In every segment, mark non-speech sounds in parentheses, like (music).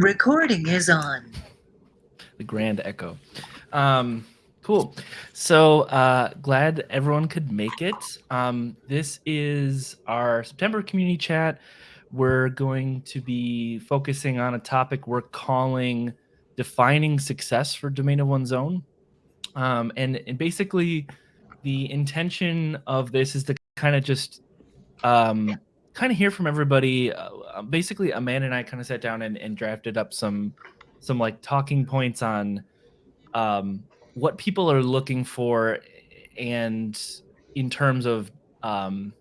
Recording is on. The grand echo. Um, cool. So uh, glad everyone could make it. Um, this is our September community chat. We're going to be focusing on a topic we're calling defining success for domain of one's own. Um, and, and basically, the intention of this is to kind of just um, kind of hear from everybody. Uh, uh, basically, Amanda and I kind of sat down and, and drafted up some some like talking points on um, what people are looking for, and in terms of um,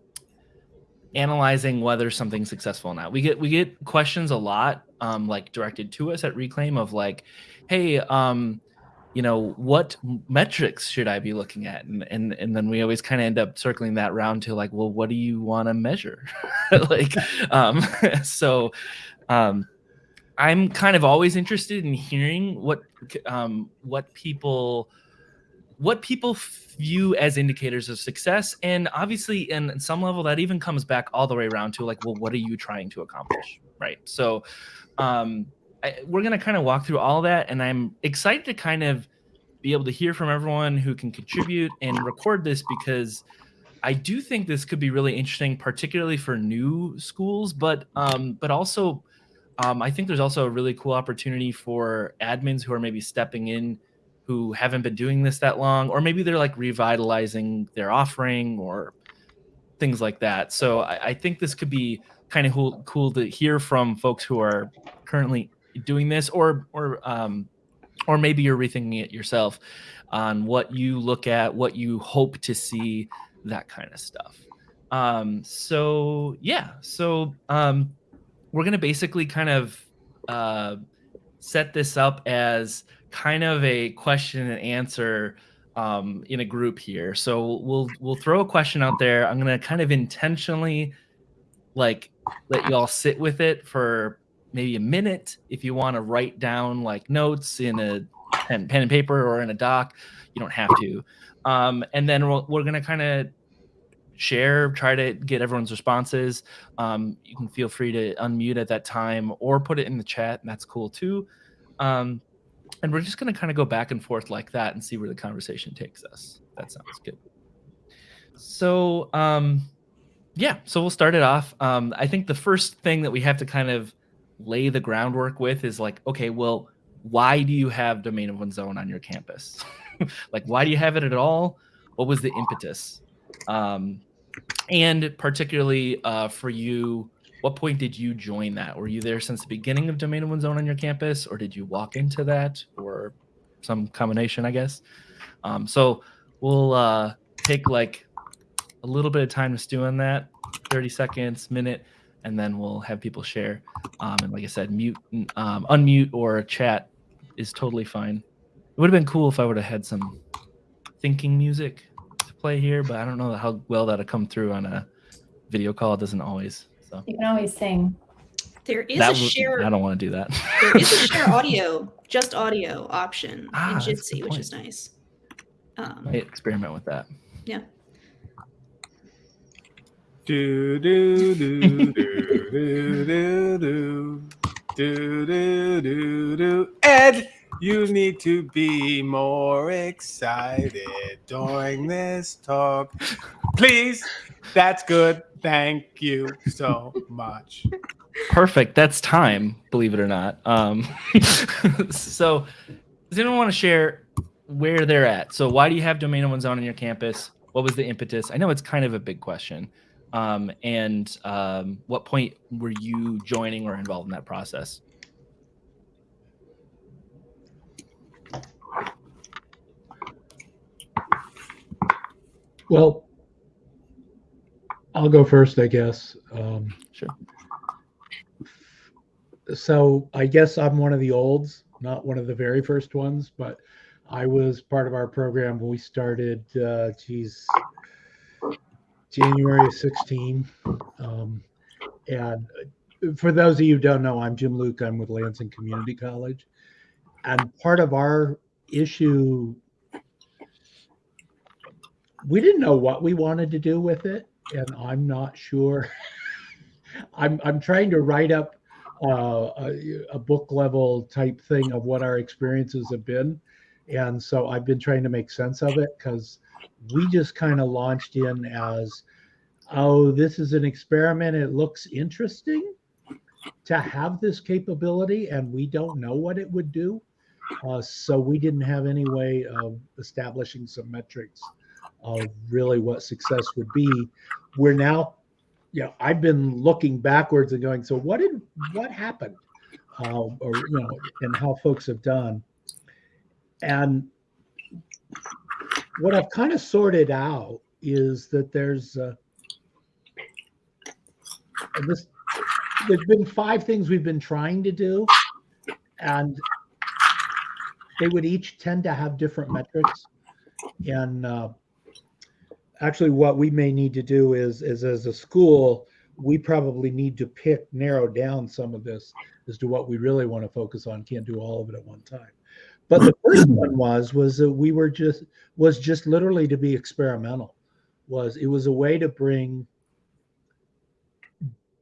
analyzing whether something's successful or not. We get we get questions a lot, um, like directed to us at Reclaim of like, hey, um, you know, what metrics should I be looking at? And and and then we always kind of end up circling that round to like, well, what do you want to measure? (laughs) like, (laughs) um, (laughs) so um, I'm kind of always interested in hearing what um, what people what people view as indicators of success and obviously in some level that even comes back all the way around to like well what are you trying to accomplish right so um, I, we're going to kind of walk through all that and i'm excited to kind of be able to hear from everyone who can contribute and record this because i do think this could be really interesting particularly for new schools but um, but also um, i think there's also a really cool opportunity for admins who are maybe stepping in who haven't been doing this that long, or maybe they're like revitalizing their offering or things like that. So I, I think this could be kind of cool, cool to hear from folks who are currently doing this, or or um, or maybe you're rethinking it yourself on what you look at, what you hope to see, that kind of stuff. Um, so yeah, so um, we're gonna basically kind of uh, set this up as kind of a question and answer um, in a group here. So we'll we'll throw a question out there. I'm gonna kind of intentionally like let you all sit with it for maybe a minute. If you want to write down like notes in a pen, pen and paper or in a doc, you don't have to. Um, and then we're, we're gonna kind of share, try to get everyone's responses. Um, you can feel free to unmute at that time or put it in the chat, and that's cool too. Um, and we're just going to kind of go back and forth like that and see where the conversation takes us. That sounds good. So, um, yeah, so we'll start it off. Um, I think the first thing that we have to kind of lay the groundwork with is like, okay, well, why do you have domain of one's own on your campus? (laughs) like, why do you have it at all? What was the impetus? Um, and particularly uh, for you, what point did you join that? Were you there since the beginning of Domain of One's Own on your campus, or did you walk into that, or some combination, I guess? Um, so we'll uh, take like a little bit of time to stew on that, 30 seconds, minute, and then we'll have people share. Um, and like I said, mute, um, unmute, or chat is totally fine. It would have been cool if I would have had some thinking music to play here, but I don't know how well that'll come through on a video call. It doesn't always. So you can always sing. There is that a share. I don't want to do that. there is a (laughs) share audio, just audio option Ah, in that's Jitsi, which is nice. Um, Might experiment with that. yeah. Do do do do do do do do do do. Ed, you need to be more excited during this talk, please. That's good. Thank you so much. Perfect. That's time, believe it or not. Um, (laughs) so, does anyone want to share where they're at? So, why do you have domain one's on your campus? What was the impetus? I know it's kind of a big question. Um, and um, what point were you joining or involved in that process? Well, I'll go first, I guess. Um, Sure. so I guess I'm one of the olds, not one of the very first ones, but I was part of our program when we started, uh, geez, January of 16. Um, and for those of you who don't know, I'm Jim Luke. I'm with Lansing Community College. And part of our issue, we didn't know what we wanted to do with it. And I'm not sure. (laughs) I'm, I'm trying to write up uh, a, a book level type thing of what our experiences have been. And so I've been trying to make sense of it because we just kind of launched in as, oh, this is an experiment. It looks interesting to have this capability, and we don't know what it would do. Uh, so we didn't have any way of establishing some metrics of really what success would be. We're now, you know, I've been looking backwards and going, so what did what happened, uh, or you know, and how folks have done, and what I've kind of sorted out is that there's uh, this there's been five things we've been trying to do and they would each tend to have different metrics. And uh, actually what we may need to do is is as a school we probably need to pick narrow down some of this as to what we really want to focus on. Can't do all of it at one time but the first (coughs) one was was that we were just was just literally to be experimental was it was a way to bring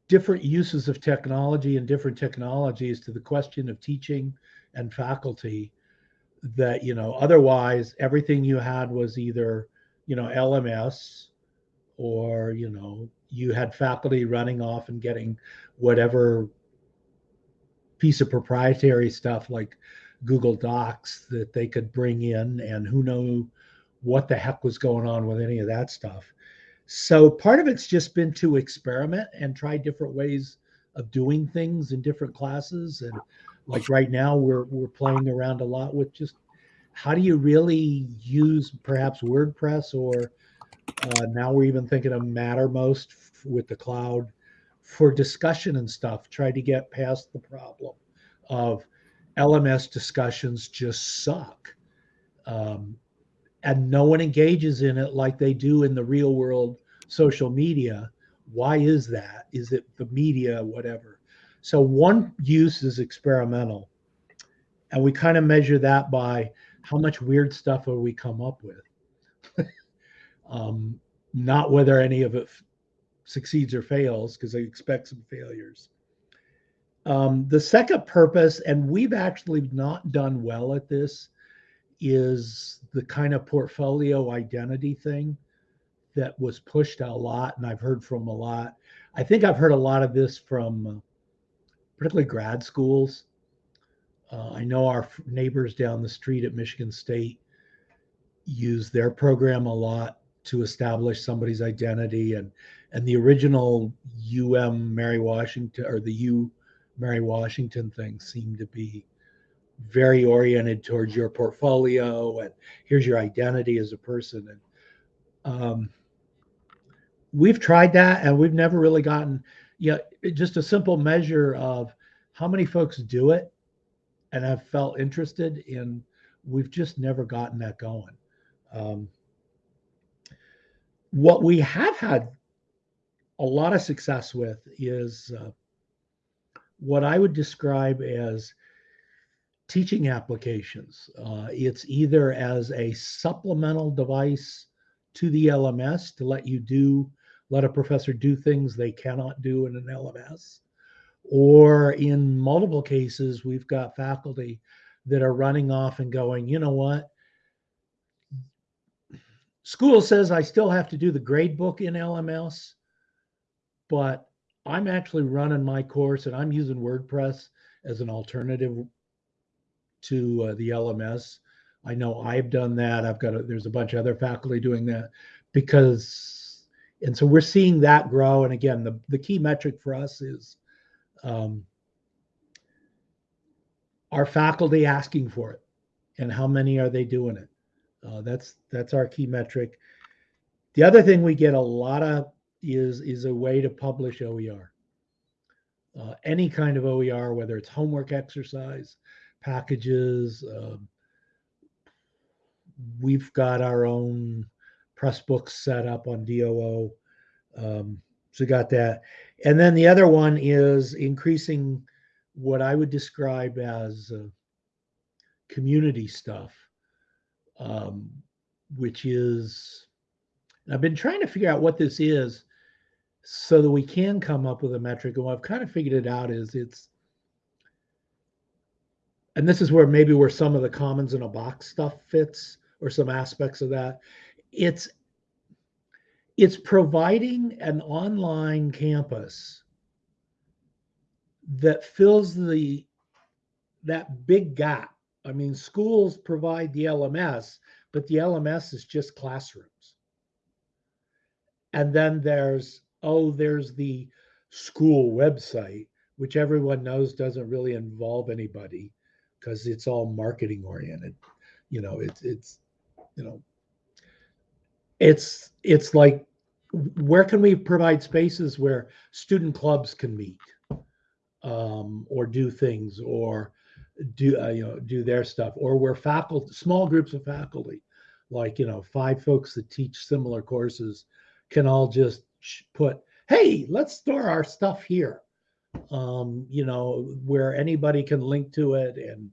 different uses of technology and different technologies to the question of teaching and faculty that you know otherwise everything you had was either you know lms or you know you had faculty running off and getting whatever piece of proprietary stuff like google docs that they could bring in and who knew what the heck was going on with any of that stuff so part of it's just been to experiment and try different ways of doing things in different classes. And like right now, we're we're playing around a lot with just how do you really use perhaps WordPress or uh, now we're even thinking of Mattermost with the cloud for discussion and stuff. Try to get past the problem of LMS discussions just suck. Um, and no one engages in it like they do in the real world social media. Why is that? Is it the media, whatever? So one use is experimental. And we kind of measure that by how much weird stuff are we come up with. (laughs) um, not whether any of it succeeds or fails, because I expect some failures. Um, the second purpose, and we've actually not done well at this, is the kind of portfolio identity thing that was pushed a lot, and I've heard from a lot. I think I've heard a lot of this from uh, particularly grad schools. Uh, I know our neighbors down the street at Michigan State use their program a lot to establish somebody's identity, and and the original UM Mary Washington or the U Mary Washington thing seemed to be very oriented towards your portfolio and here's your identity as a person. And um, we've tried that and we've never really gotten yeah just a simple measure of how many folks do it and have felt interested in we've just never gotten that going. Um, what we have had a lot of success with is uh, what i would describe as teaching applications. Uh, it's either as a supplemental device to the LMS to let you do, let a professor do things they cannot do in an LMS. Or in multiple cases, we've got faculty that are running off and going, you know what? School says I still have to do the grade book in LMS, but I'm actually running my course and I'm using WordPress as an alternative to uh, the LMS. I know I've done that. I've got a, there's a bunch of other faculty doing that because, and so we're seeing that grow. And again, the the key metric for us is um, our faculty asking for it, and how many are they doing it. Uh, that's that's our key metric. The other thing we get a lot of is is a way to publish OER. Uh, any kind of OER, whether it's homework exercise, packages. Um, we've got our own Pressbooks set up on DOO. Um, so got that. And then the other one is increasing what I would describe as uh, community stuff, um, which is, I've been trying to figure out what this is so that we can come up with a metric. And what I've kind of figured it out is it's and this is where maybe where some of the commons in a box stuff fits or some aspects of that it's it's providing an online campus that fills the that big gap i mean schools provide the lms but the lms is just classrooms and then there's oh there's the school website which everyone knows doesn't really involve anybody because it's all marketing oriented. You know it's it's you know it's it's like where can we provide spaces where student clubs can meet um, or do things or do uh, you know do their stuff or where faculty small groups of faculty like you know five folks that teach similar courses can all just put hey let's store our stuff here. Um, you know where anybody can link to it and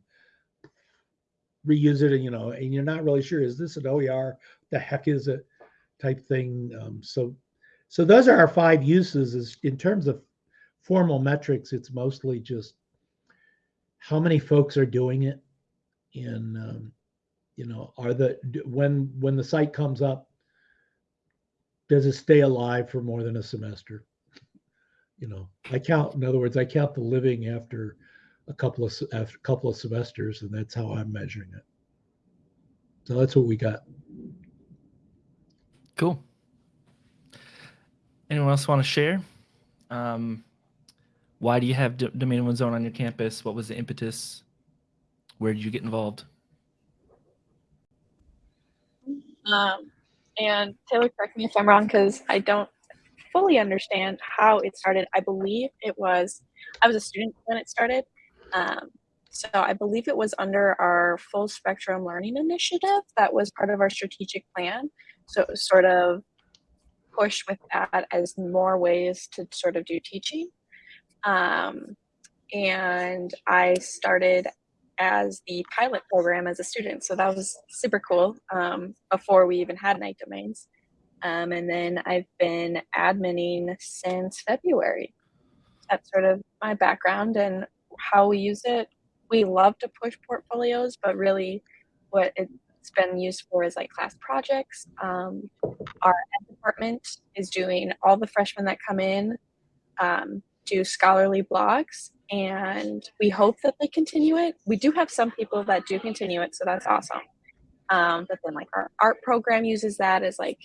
reuse it and you know and you're not really sure is this an oer the heck is it? type thing um, so so those are our five uses is in terms of formal metrics it's mostly just how many folks are doing it and um, you know are the when when the site comes up does it stay alive for more than a semester you know i count in other words i count the living after a couple of after a couple of semesters and that's how i'm measuring it so that's what we got Cool. Anyone else want to share? Um, why do you have D- domain one's own on your campus? What was the impetus? Where did you get involved? Um, and Taylor, correct me if I'm wrong, because I don't fully understand how it started. I believe it was, I was a student when it started. Um, so I believe it was under our full spectrum learning initiative that was part of our strategic plan. So it was sort of pushed with that as more ways to sort of do teaching. Um, and I started as the pilot program as a student. So that was super cool um, before we even had Knight domains. Um, and then I've been adminning since February. That's sort of my background and how we use it. We love to push portfolios, but really what it's been used for is like class projects. Um, our department is doing all the freshmen that come in um, do scholarly blogs and we hope that they continue it. We do have some people that do continue it, so that's awesome. Um, but then like our art program uses that as like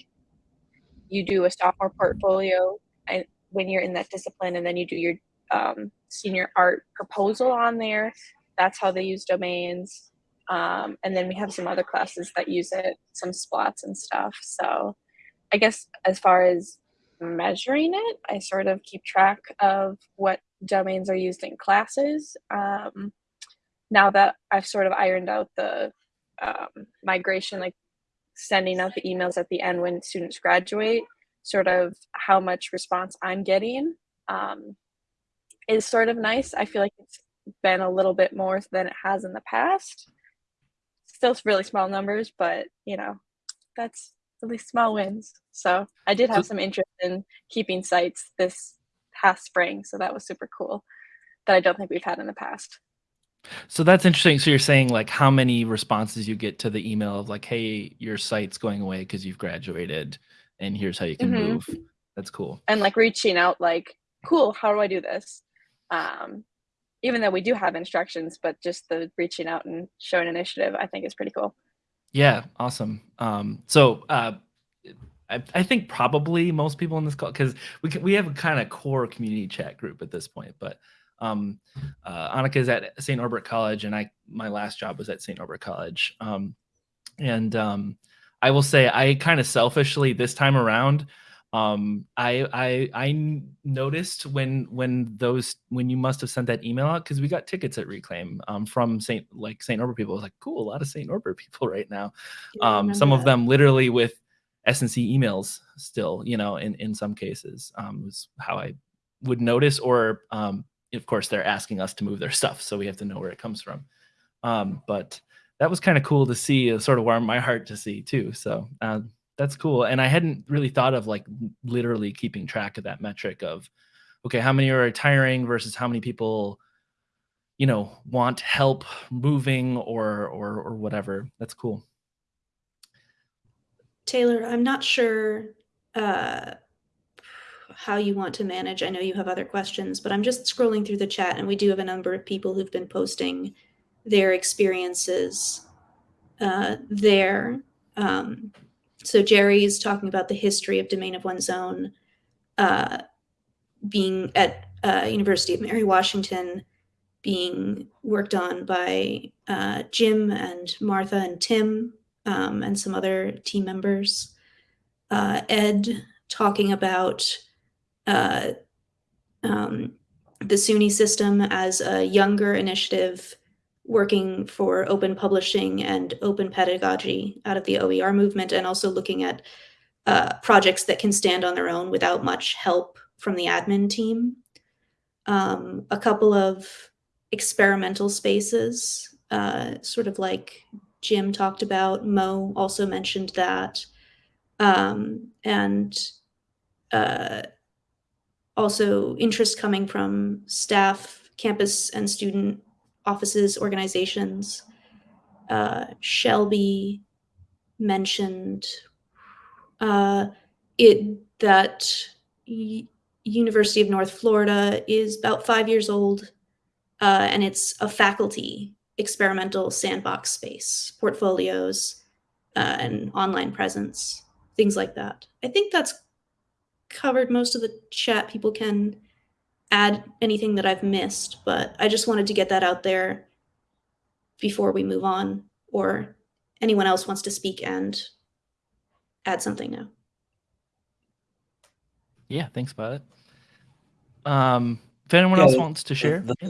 you do a sophomore portfolio and when you're in that discipline and then you do your um, senior art proposal on there that's how they use domains um, and then we have some other classes that use it some splots and stuff so i guess as far as measuring it i sort of keep track of what domains are used in classes um, now that i've sort of ironed out the um, migration like sending out the emails at the end when students graduate, sort of how much response I'm getting um, is sort of nice. I feel like it's been a little bit more than it has in the past. Still really small numbers, but you know, that's at least small wins. So I did have some interest in keeping sites this past spring, so that was super cool that I don't think we've had in the past. So that's interesting. So you're saying like how many responses you get to the email of like, hey, your site's going away because you've graduated, and here's how you can Mhm. move. That's cool. and like reaching out like cool how do i do this um even though we do have instructions but just the reaching out and showing initiative i think is pretty cool Yeah, awesome. Um, so uh, I, I think probably most people in this call because we can, we have a kind of core community chat group at this point, but um, uh, Annika is at St. Norbert College, and I my last job was at St. Norbert College. Um, and um, I will say I kind of selfishly this time around um I, I I noticed when when those when you must have sent that email out because we got tickets at reclaim um from saint like saint norbert people. I was like cool a lot of saint norbert (laughs) people right now. Yeah, um some remember of them literally with snc emails still you know in in some cases um was how i would notice or um of course they're asking us to move their (laughs) stuff so we have to know where it comes from. Um but that was kind of cool to see it sort of warmed my heart to see too so uh, that's cool and i hadn't really thought of like literally keeping track of that metric of okay how many are retiring versus how many people you know, want help moving or or or whatever. That's cool. Taylor, I'm not sure uh, how you want to manage. I know you have other questions, but I'm just scrolling through the chat, and we do have a number of people who've been posting their experiences uh, there. Um, so Jerry is talking about the history of Domain of one's own uh, being at uh, University of Mary Washington, being worked on by uh, Jim and Martha and Tim um, and some other team members. Uh, Ed talking about uh, um, the SUNY system as a younger initiative working for open publishing and open pedagogy out of the OER movement, and also looking at uh, projects that can stand on their own without much help from the admin team. Um, a couple of experimental spaces, uh, sort of like Jim talked about. Mo also mentioned that. Um, and uh, also interest coming from staff, campus and student offices, organizations. Uh, Shelby mentioned uh, it that University of North Florida is about five years old, uh, and it's a faculty experimental sandbox space, portfolios, uh, and online presence, things like that. I think that's covered most of the chat. People can add anything that I've missed, but I just wanted to get that out there before we move on, or anyone else wants to speak and add something now. Yeah, thanks, Violet. Um, if anyone Yeah, else wants to share, the- yeah.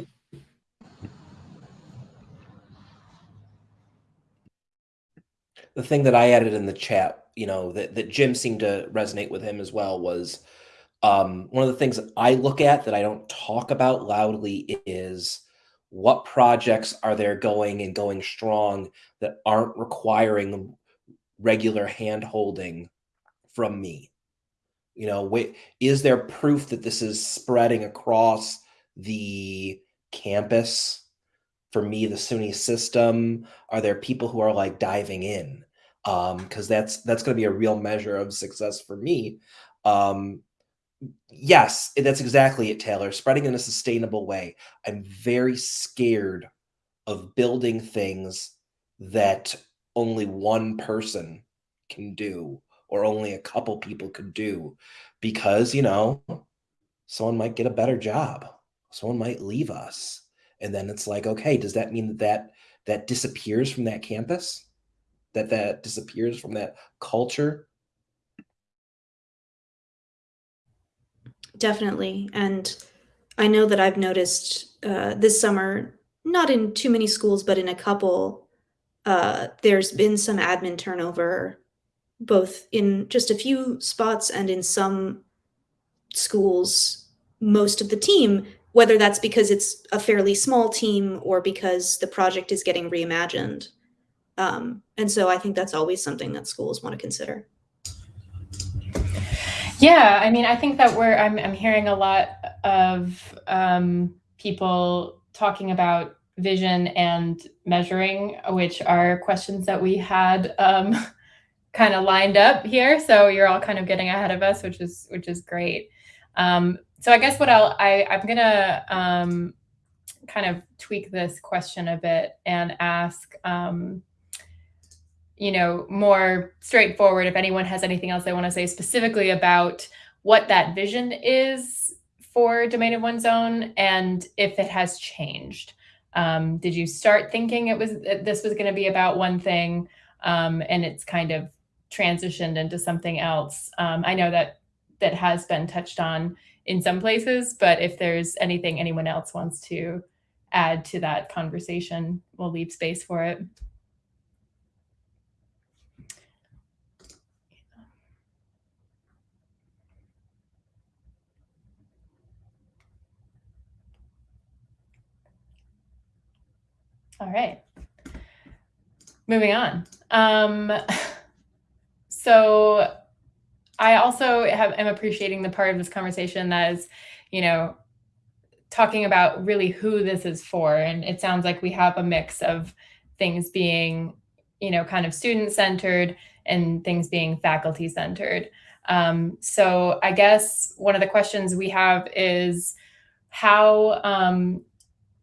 the thing that I added in the chat, you know, that, that Jim seemed to resonate with him as well was um, one of the things I look at that I don't talk about loudly is what projects are there going and going strong that aren't requiring regular hand holding from me? You know, is there proof that this is spreading across the campus? For me, the SUNY system, are there people who are like diving in? Um, because that's that's going to be a real measure of success for me. Um, yes, that's exactly it, Taylor. Spreading in a sustainable way. I'm very scared of building things that only one person can do or only a couple people could do because, you know, someone might get a better job. Someone might leave us. And then it's like, okay, does that mean that that, that disappears from that campus? That that disappears from that culture? Definitely. And I know that I've noticed uh, this summer, not in too many schools, but in a couple, uh, there's been some admin turnover, both in just a few spots and in some schools, most of the team, whether that's because it's a fairly small team or because the project is getting reimagined. Um, and so I think that's always something that schools want to consider. Yeah, I mean, I think that we're I'm I'm hearing a lot of um, people talking about vision and measuring, which are questions that we had um, (laughs) kind of lined up here. So you're all kind of getting ahead of us, which is which is great. Um, so I guess what I'll I I'm gonna um, kind of tweak this question a bit and ask. Um, you know, more straightforward if anyone has anything else they want to say specifically about what that vision is for Domain of One's Own and if it has changed. Um, did you start thinking it was this was going to be about one thing um, and it's kind of transitioned into something else? Um, I know that that has been touched on in some places, but if there's anything anyone else wants to add to that conversation, we'll leave space for it. All right. Moving on. Um, (laughs) so I also have am appreciating the part of this conversation that is, you know, talking about really who this is for. And it sounds like we have a mix of things being, you know, kind of student centered and things being faculty centered. Um, so I guess one of the questions we have is how um,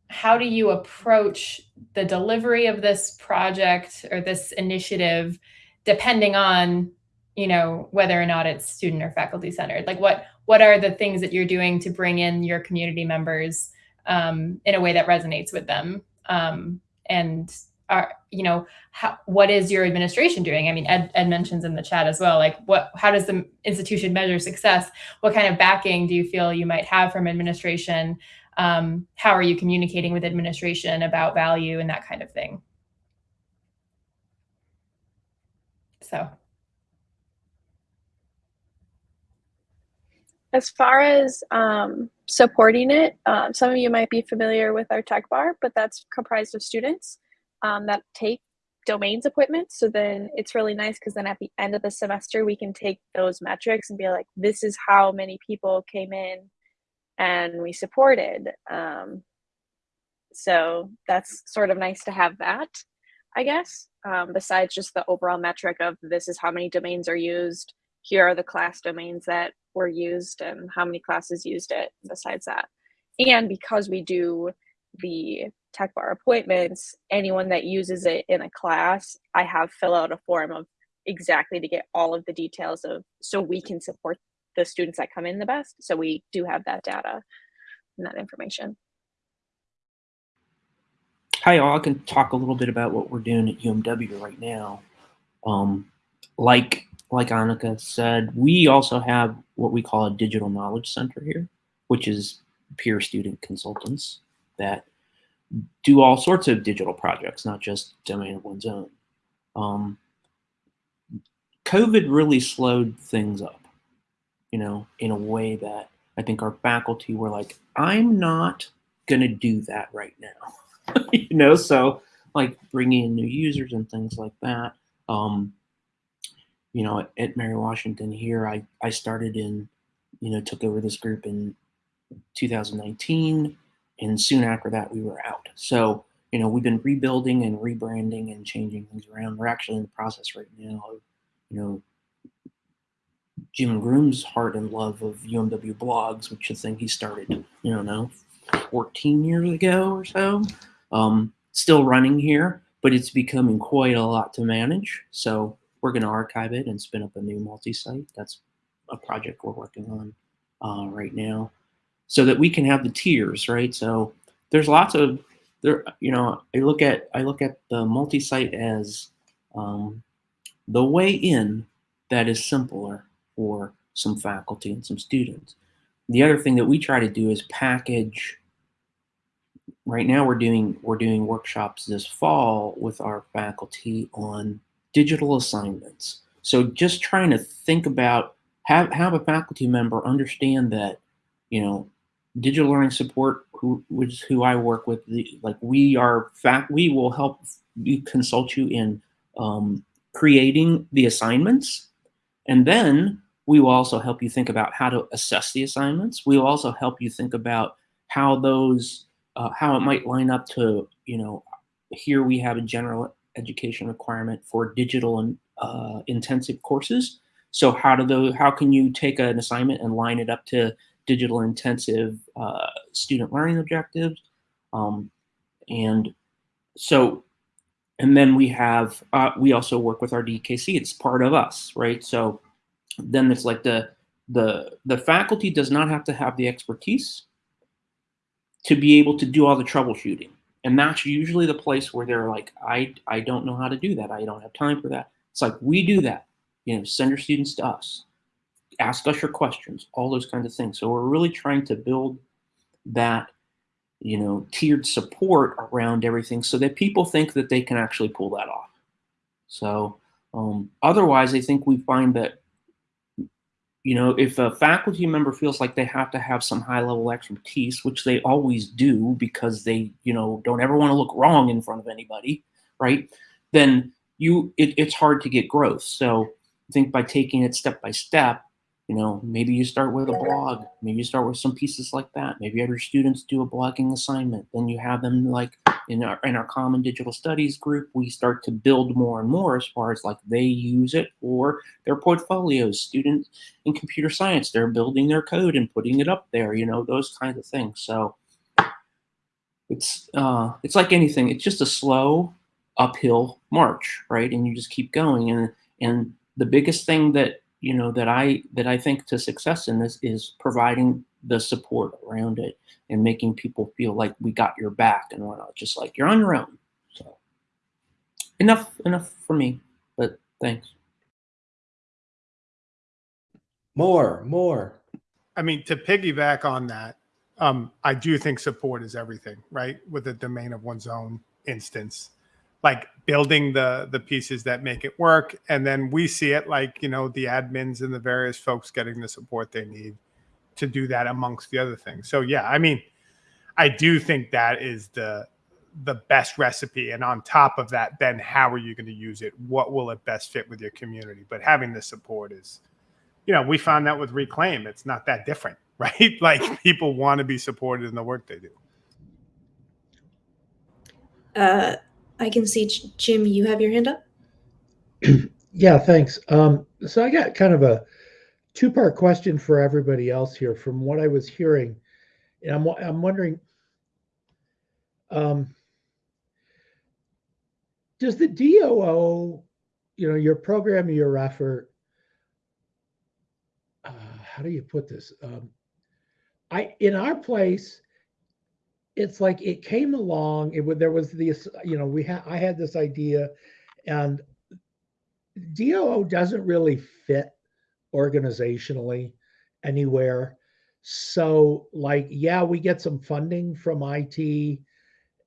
how do you approach the delivery of this project or this initiative depending on you know whether or not it's student or faculty centered? Like what what are the things that you're doing to bring in your community members um, in a way that resonates with them? Um, and are you know how, what is your administration doing? I mean ed, ed mentions in the chat as well like what how does the institution measure success? What kind of backing do you feel you might have from administration um, how are you communicating with administration about value and that kind of thing so As far as um, supporting it, um, some of you might be familiar with our tech bar, but that's comprised of students um, that take domains appointments. So then it's really nice because then at the end of the semester, we can take those metrics and be like, this is how many people came in and we supported. Um, so that's sort of nice to have that, I guess, um, besides just the overall metric of this is how many domains are used. Here are the class domains that were used and how many classes used it besides that. And because we do the tech bar appointments, anyone that uses it in a class, I have fill out a form of exactly to get all of the details of so we can support the students that come in the best. So we do have that data and that information. Hi, all. I can talk a little bit about what we're doing at UMW right now. Um, like like Annika said, we also have what we call a digital knowledge center here, which is peer student consultants that do all sorts of digital projects, not just domain of one's own. Um, COVID really slowed things up you know, in a way that I think our faculty were like, I'm not going to do that right now. (laughs) you know, so like bringing in new users and things like that. Um, you know, at, at Mary Washington here, I, I started in, you know, took over this group in 2019. And soon after that, we were out. So, you know, we've been rebuilding and rebranding and changing things around. We're actually in the process right now of, you know, Jim Groom's heart and love of UMW blogs, which is a thing he started, you know, 14 years ago or so. Um, still running here, but it's becoming quite a lot to manage. So we're going to archive it and spin up a new multi-site. That's a project we're working on uh, right now, so that we can have the tiers, right? So there's lots of there. You know, I look at I look at the multi-site as um, the way in that is simpler for some faculty and some students. The other thing that we try to do is package. Right now, we're doing we're doing workshops this fall with our faculty on digital assignments. So just trying to think about have have a faculty member understand that you know digital learning support, who which is who I work with, the, like we are fact we will help we consult you in um, creating the assignments, and then we will also help you think about how to assess the assignments. We will also help you think about how those, uh, how it might line up to, you know, here we have a general education requirement for digital and uh, intensive courses. So how do those, how can you take an assignment and line it up to digital intensive uh, student learning objectives? Um, and so, and then we have, uh, we also work with our DKC, it's part of us, right? So then it's like the the the faculty does not have to have the expertise to be able to do all the troubleshooting. And that's usually the place where they're like i i don't know how to do that. I don't have time for that. It's like we do that. You know send your students to us. Ask us your questions all those kinds of things. So we're really trying to build that you know tiered support around everything so that people think that they can actually pull that off. So um, otherwise i think we find that you know, if a faculty member feels like they have to have some high level expertise, which they always do because they, you know, don't ever want to look wrong in front of anybody, right? Then you, it, it's hard to get growth. So I think by taking it step by step, you know, maybe you start with a blog, maybe you start with some pieces like that. Maybe other students do a blogging assignment. Then you have them like in our in our common digital studies group, we start to build more and more as far as like they use it for their portfolios. Students in computer science, they're building their code and putting it up there, you know, those kinds of things. So it's uh it's like anything, it's just a slow uphill march, right? And you just keep going. And and the biggest thing that you know that I that I think to success in this is providing the support around it and making people feel like we got your back and whatnot, just like you're on your own. So enough enough for me, but thanks. More, more. I mean, to piggyback on that, um, I do think support is everything, right? With the domain of one's own instance like building the the pieces that make it work and then we see it like you know the admins and the various folks getting the support they need to do that amongst the other things. So yeah i mean i do think that is the the best recipe and on top of that then how are you going to use it? What will it best fit with your community? But having the support is you know we found that with reclaim it's not that different (laughs) right? Like people want to be supported in the work they do. Uh I can see Jim, you have your hand up. (clears throat) yeah, thanks. Um, so I got kind of a two-part question for everybody else here. From what I was hearing, and I'm I'm wondering, um, does the DOO, you know, your program, your effort, uh, how do you put this? Um, I in our place, it's like it came along. It would there was this, you know, we had I had this idea, and DOO doesn't really fit organizationally anywhere. So, like, yeah, we get some funding from IT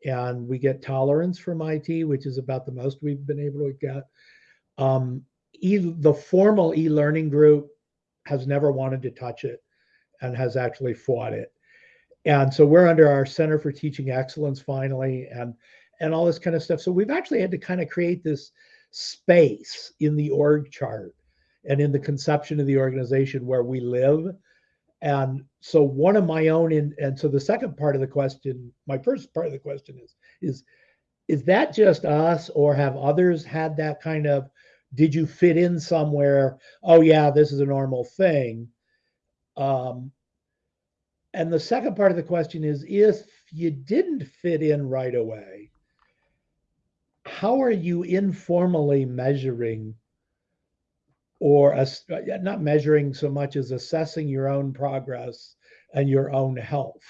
and we get tolerance from IT, which is about the most we've been able to get. Um, e- the formal e learning group has never wanted to touch it and has actually fought it and so we're under our center for teaching excellence finally and and all this kind of stuff. So we've actually had to kind of create this space in the org chart and in the conception of the organization where we live. And so one of my own in and so the second part of the question my first part of the question is is is that just us or have others had that kind of did you fit in somewhere? Oh yeah this is a normal thing. Um, and the second part of the question is if you didn't fit in right away, how are you informally measuring or not measuring so much as assessing your own progress and your own health?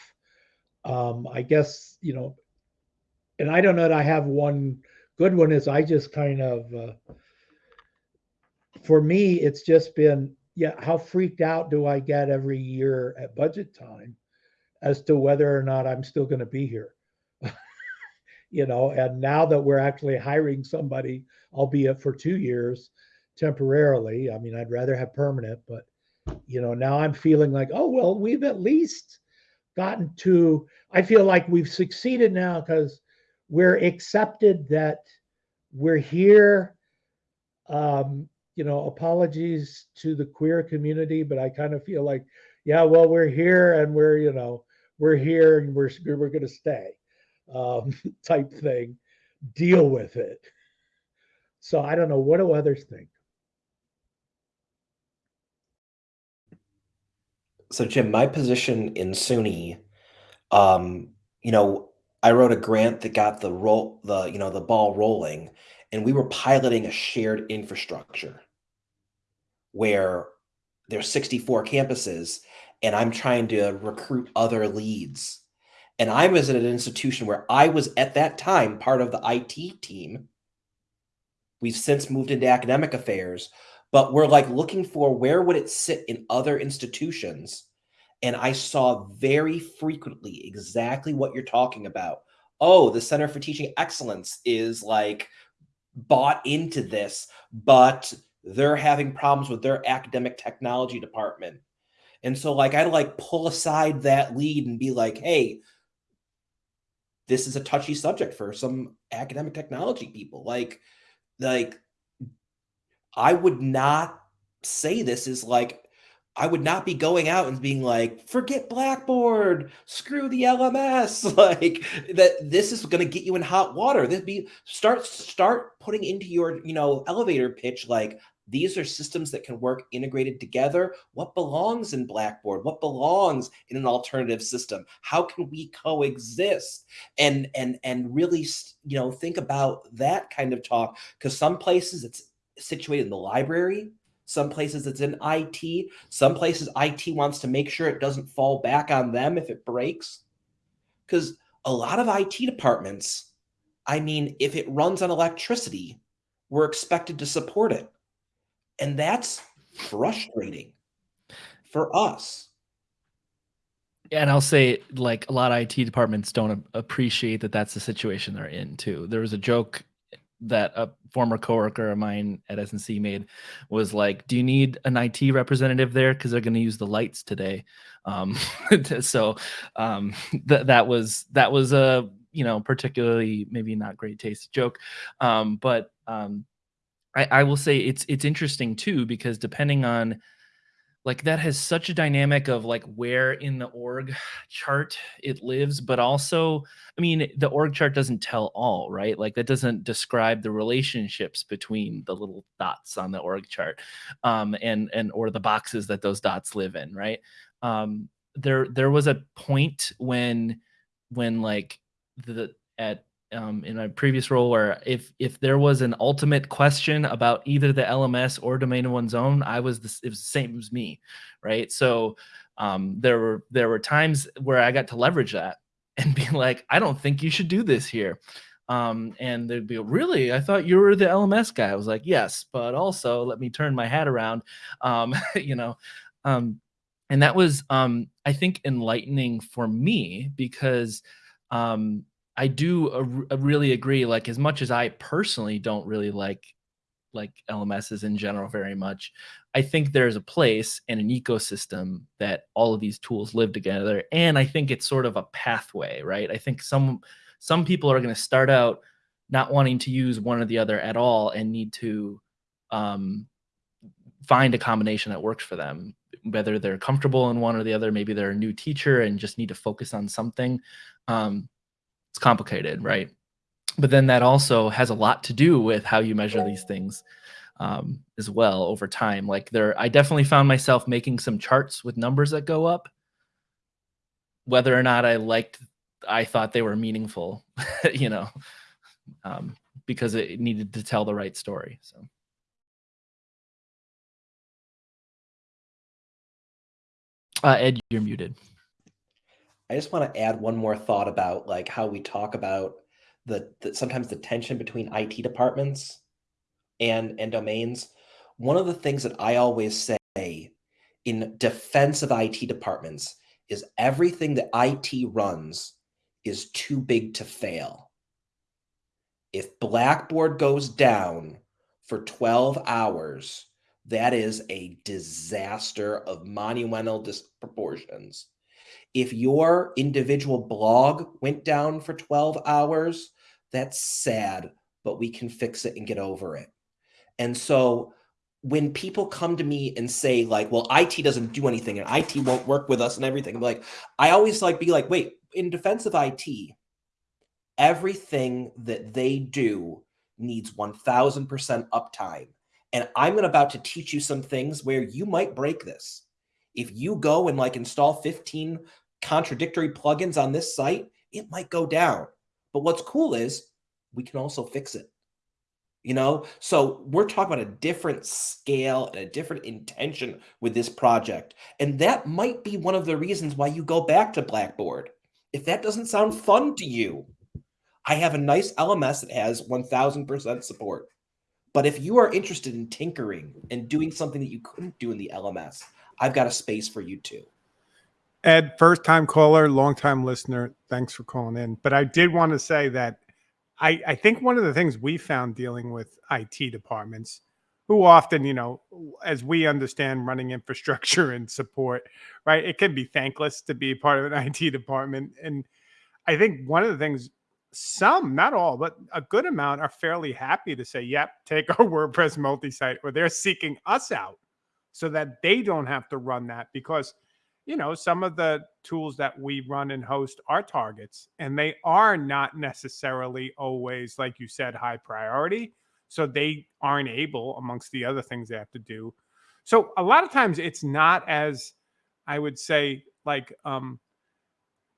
Um, I guess, you know, and I don't know that I have one good one is I just kind of, uh, for me, it's just been yeah, how freaked out do I get every year at budget time as to whether or not I'm still going to be here? (laughs) you know, and now that we're actually hiring somebody, albeit for two years temporarily, I mean, I'd rather have permanent, but you know, now I'm feeling like, oh, well, we've at least gotten to, I feel like we've succeeded now because we're accepted that we're here. Um, you know, apologies to the queer community, but I kind of feel like, yeah, well, we're here and we're, you know, we're here and we're we're going to stay, um, (laughs) type thing. Deal with it. So I don't know. What do others think? So Jim, my position in SUNY, um, you know, I wrote a grant that got the roll the you know the ball rolling, and we were piloting a shared infrastructure where there's 64 campuses and I'm trying to recruit other leads. And I was at an institution where I was at that time part of the IT team. We've since moved into academic affairs, but we're like looking for where would it sit in other institutions. And I saw very frequently exactly what you're talking about. Oh, the Center for Teaching Excellence is like bought into this, but they're having problems with their academic technology department. And so like I'd like pull aside that lead and be like, hey, this is a touchy subject for some academic technology people. Like, like I would not say this is like I would not be going out and being like, forget Blackboard, screw the LMS. (laughs) Like that this is gonna get you in hot water. This be start start putting into your, you know, elevator pitch like these are systems that can work integrated together. What belongs in Blackboard? What belongs in an alternative system? How can we coexist? And and and really, you know, think about that kind of talk because some places it's situated in the library some places it's in IT. Some places IT wants to make sure it doesn't fall back on them if it breaks. Because a lot of IT departments, I mean, if it runs on electricity, we're expected to support it. And that's frustrating for us. And I'll say, like, a lot of IT departments don't appreciate that that's the situation they're in, too. There was a joke that a former coworker of mine at SNC made was like, "Do you need an IT representative there because they're going to use the lights today?" Um, (laughs) so um, th- that was that was a you know particularly maybe not great taste joke, um, but um, I, I will say it's it's interesting too because depending on like that has such a dynamic of like where in the org chart it lives but also i mean the org chart doesn't tell all right? Like that doesn't describe the relationships between the little dots on the org chart um and and or the boxes that those dots live in right? Um there there was a point when when like the at um, in my previous role where if if there was an ultimate question about either the LMS or domain of one's own, I was the, it was the same as me, right? So um, there were there were times where I got to leverage that (laughs) and be like, I don't think you should do this here. Um, and they'd be really, I thought you were the LMS guy. I was like, yes, but also let me turn my hat around, um, (laughs) you know. Um, and that was, um, I think, enlightening for me because um, I do really agree. Like as much as I personally don't really like like LMSs in general very much, I think there's a place and an ecosystem that all of these tools live together. And I think it's sort of a pathway, right? I think some some people are going to start out not wanting to use one or the other at all and need to um, find a combination that works for them whether they're comfortable in one or the other maybe they're a new teacher and just need to focus on something um, it's complicated, right? But then that also has a lot to do with how you measure these things um, as well over time. Like there, I definitely found myself making some charts with numbers that go up. Whether or not I liked, I thought they were meaningful, (laughs) you know, um, because it needed to tell the right story. So. Uh, Ed, you're muted. I just want to add one more thought about like how we talk about the, the sometimes the tension between IT departments and and domains. One of the things that I always say in defense of IT departments is everything that IT runs is too big to fail. If Blackboard goes down for 12 hours, that is a disaster of monumental disproportions if your individual blog went down for 12 hours, that's sad, but we can fix it and get over it. And so when people come to me and say like, well, IT doesn't do anything and IT won't work with us and everything, I'm like, I always like be like, wait, in defense of IT, everything that they do needs 1000% uptime. And I'm about to teach you some things where you might break this if you go and like install 15 contradictory plugins on this site, it might go down. But what's cool is we can also fix it. You know, so we're talking about a different scale and a different intention with this project. And that might be one of the reasons why you go back to Blackboard. If that doesn't sound fun to you, I have a nice LMS that has 1000% support. But if you are interested in tinkering and doing something that you couldn't do in the LMS, I've got a space for you too. Ed, first time caller, long time listener. Thanks for calling in. But I did want to say that I, I think one of the things we found dealing with IT departments, who often, you know, as we understand running (laughs) infrastructure and support, right, it can be thankless to be part of an IT department. And I think one of the things, some, not all, but a good amount are fairly happy to say, yep, take our (laughs) WordPress multi site, or they're seeking us out so that they don't have to run that because you know some of the tools that we run and host are targets and they are not necessarily always like you said high priority so they aren't able amongst the other things they have to do so a lot of times it's not as i would say like um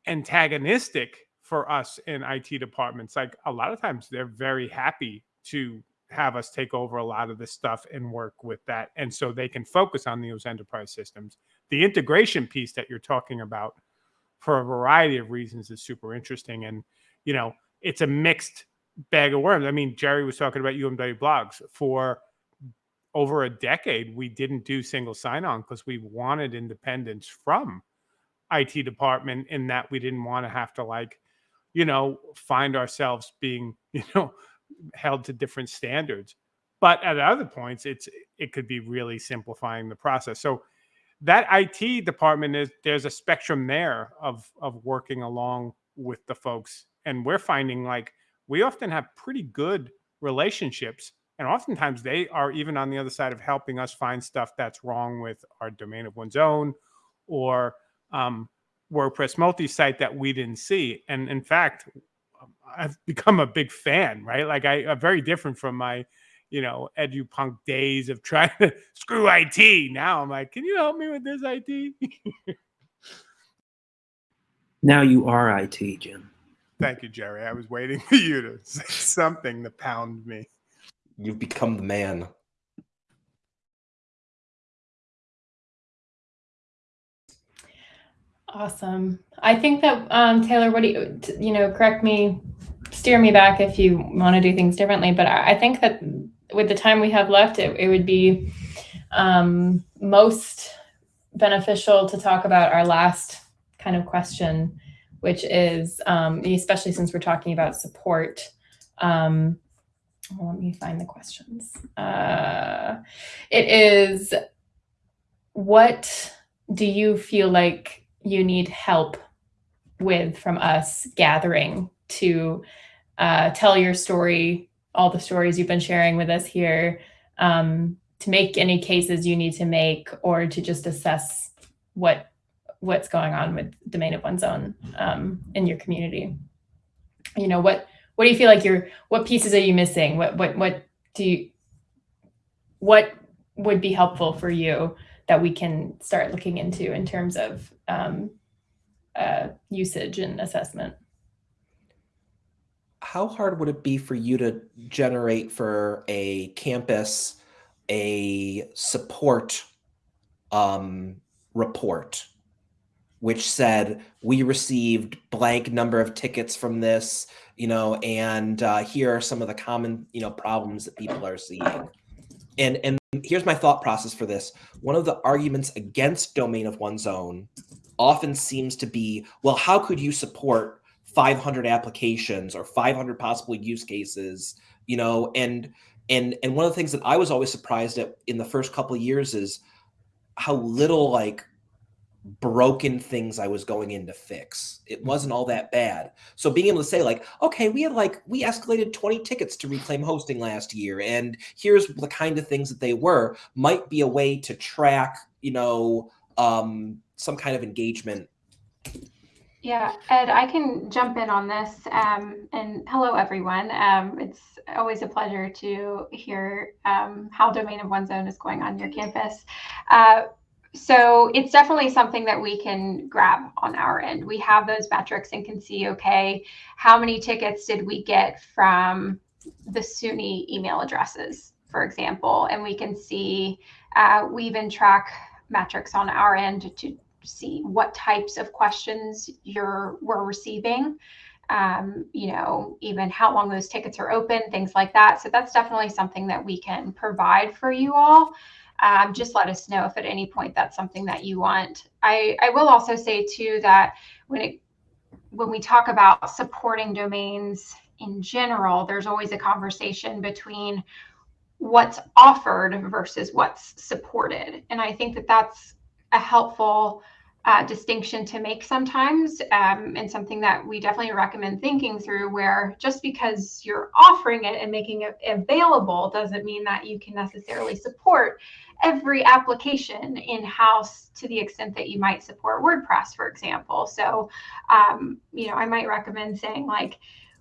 antagonistic for us in IT departments. Like a lot of times they're very happy to have us take over a lot of this stuff and work with that. And so they can focus on those enterprise systems. The integration piece that you're talking about for a variety of reasons is super interesting. And, you know, it's a mixed bag of worms. I mean, Jerry was talking about UMW blogs for over a decade. We didn't do single sign on because we wanted independence from IT department in that we didn't want to have to like, you know, find ourselves being, (laughs) you know, held to different standards. But at other points, it's it could be really simplifying the process. So that IT department is there's a spectrum there of of working along with the folks. And we're finding like we often have pretty good relationships. And oftentimes they are even on the other side of helping us find stuff that's wrong with our domain of one's own or um, WordPress multi-site that we didn't see. And in fact, I've become a big fan, right? Like I, am very different from my, you know, edupunk days of trying to (laughs) screw IT. Now I'm like, can you help me with this IT? (laughs) now you are IT, Jim. Thank you, Jerry. I was waiting (laughs) for you to say something to pound me. You've become the man. Awesome. I think that um, Taylor, what do you, you know, correct me, steer me back if you want to do things differently. But I think that with the time we have left, it, it would be um, most beneficial to talk about our last kind of question, which is, um, especially since we're talking about support. Um, well, let me find the questions. Uh, it is, what do you feel like you need help with from us gathering to uh, tell your story, all the stories you've been sharing with us here, um, to make any cases you need to make, or to just assess what what's going on with domain of one's own um, in your community. You know what what do you feel like you're what pieces are you missing? What what what do you what would be helpful for you that we can start looking into in terms of um, uh, usage and assessment. How hard would it be for you to generate for a campus a support um, report which said we received blank number of tickets from this, you know, and uh, here are some of the common, you know, problems that people are seeing. And and here's my thought process for this. One of the arguments against domain of one's own often seems to be, well, how could you support 500 applications or 500 possible use cases, you know, and and and one of the things that I was always surprised at in the first couple of years is how little like broken things I was going in to fix. It wasn't all that bad. So being able to say like, okay, we had like we escalated 20 tickets to reclaim hosting last year and here's the kind of things that they were might be a way to track, you know, um some kind of engagement. Yeah, Ed, I can jump in on this. Um, and hello, everyone. Um, it's always a pleasure to hear um, how Domain of One's Own is going on your campus. Uh, so it's definitely something that we can grab on our end. We have those metrics and can see, okay, how many tickets did we get from the SUNY email addresses, for example, and we can see, uh, we even track metrics on our end to see what types of questions you're we're receiving. Um, you know, even how long those tickets are open, things like that. So that's definitely something that we can provide for you all um, just let us know if at any point that's something that you want. I, I will also say too that when it when we talk about supporting domains in general, there's always a conversation between what's offered versus what's supported. And I think that that's a helpful uh, distinction to make sometimes, um, and something that we definitely recommend thinking through. Where just because you're offering it and making it available doesn't mean that you can necessarily support every application in house to the extent that you might support WordPress, for example. So, um, you know, I might recommend saying like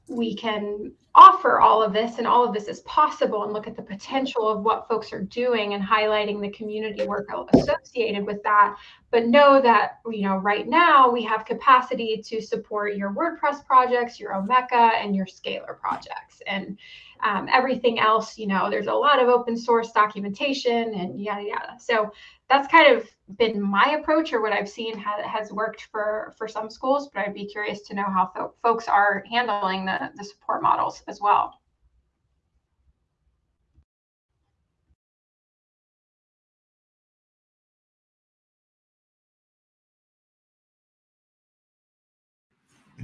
we can offer all of this and all of this is possible and look at the potential of what folks are doing and highlighting the community work associated with that. But know that you know right now we have capacity to support your wordpress projects your omeka and your scalar projects. And um, everything else you know there's a lot of open source documentation and yada yada. So that's kind of been my approach or what I've seen ha- has worked for for some schools, but I'd be curious to know how fo- folks are handling the, the support models as well.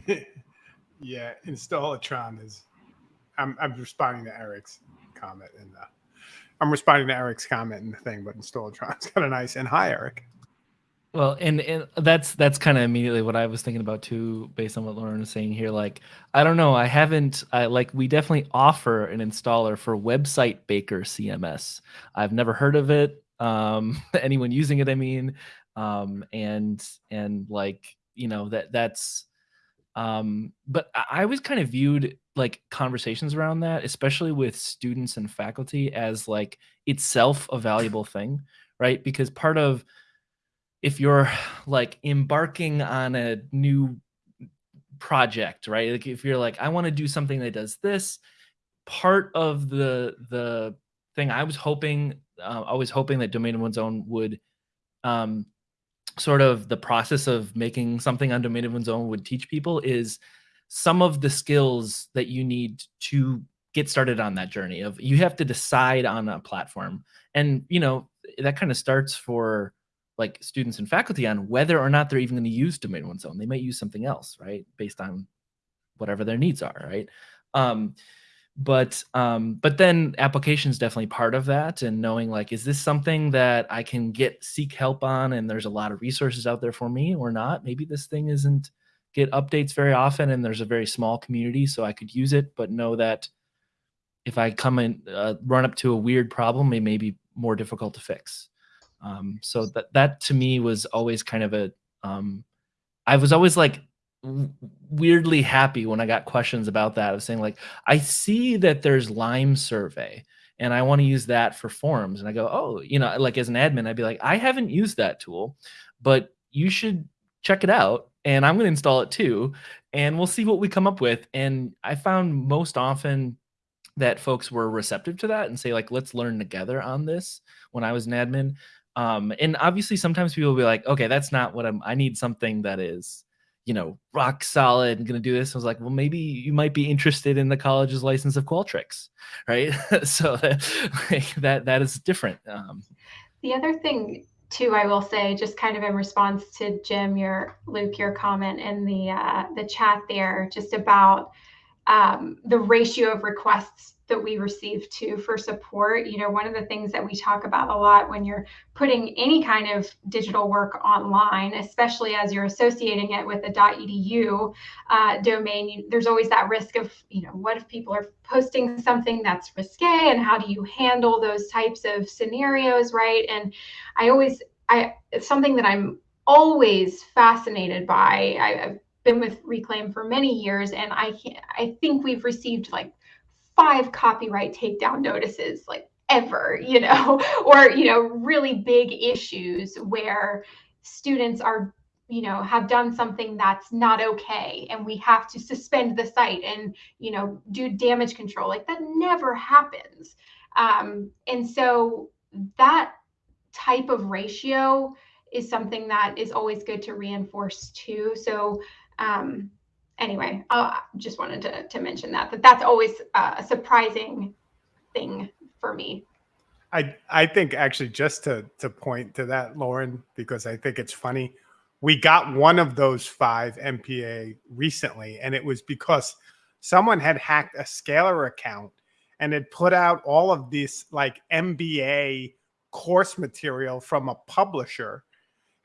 (laughs) yeah, Installatron is. I'm I'm responding to Eric's comment in the. Uh, I'm responding to Eric's comment in the thing, but Installatron's (laughs) kind of nice. And hi, Eric. Well, and, and that's that's kind of immediately what I was thinking about too, based on what Lauren was saying here. Like, I don't know, I haven't, I like, we definitely offer an installer for Website Baker CMS. I've never heard of it. Um, (laughs) anyone using it, I mean, um, and and like, you know, that that's, um, but I always kind of viewed like conversations around that, especially with students and faculty, as like itself a valuable thing, right? Because part of if you're like embarking on a new project, right? Like if you're like, I want to do something that does this, part of the the thing I was hoping, uh, I was hoping that domain of one's own would um, sort of the process of making something on domain of one's own would teach people is some of the skills that you need to get started on that journey of you have to decide on a platform and you know that kind of starts for like students and faculty on whether or not they're even going to use domain one's own. They might use something else, right? Based on whatever their needs are, right? Um, but um, but then application is definitely part of that, and knowing like, is this something that I can get seek help on, and there's a lot of resources out there for me, or not? Maybe this thing isn't get updates very often, and there's a very small community, so I could use it, but know that if I come and uh, run up to a weird problem, it may be more difficult to fix. Um, so that that to me was always kind of a um, I was always like weirdly happy when I got questions about that of saying like I see that there's Lime survey and I want to use that for forums. And I go oh you know like as an admin I'd be like I haven't used that tool but you should check it out and I'm going to install it too and we'll see what we come up with. And I found most often that folks were receptive to that and say like let's learn together on this when I was an admin. Um, and obviously, sometimes people will be like, okay, that's not what I'm, I need something that is, you know, rock solid and going to do this. I was like, well, maybe you might be interested in the college's license of Qualtrics, (laughs) right? (laughs) so that, like, that, that is different. Um, the other thing too, I will say, just kind of in response to Jim, your Luke, your comment in the uh, the chat there, just about um, the ratio of requests that we receive too for support. You know, one of the things that we talk about a lot when you're putting any kind of digital work online, especially as you're associating it with a .edu uh, domain, you, there's always that risk of, you know, what if people are posting something that's risque, and how do you handle those types of scenarios, right? And I always, I it's something that I'm always fascinated by. I, been with Reclaim for many years, and I I think we've received like five copyright takedown notices like ever, you know, (laughs) or, you know, really big issues where students are you know have done something that's not okay and we have to suspend the site and you know do damage control. Like that never happens. Um, and so that type of ratio is something that is always good to reinforce too. So um, anyway, I just wanted to, to mention that, that that's always a surprising thing for me. I I think actually just to to point to that, Lauren, because I think it's funny. We got one of those five MPA recently, and it was because someone had hacked a Scalar account and had put out all of this like MBA course material from a publisher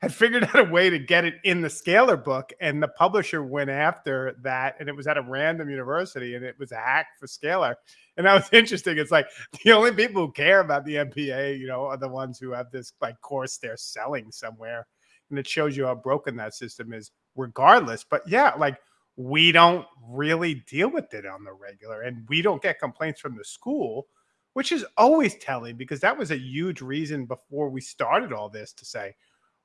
had figured out a way to get it in the scalar book and the publisher went after that and it was at a random university and it was a hack for scalar and that was (laughs) interesting. It's like the only people who care about the mpa you know are the ones who have this like course they're selling somewhere and it shows you how broken that system is regardless. But yeah like we don't really deal with it on the regular and we don't get complaints from the school which is always telling because that was a huge reason before we started all this to say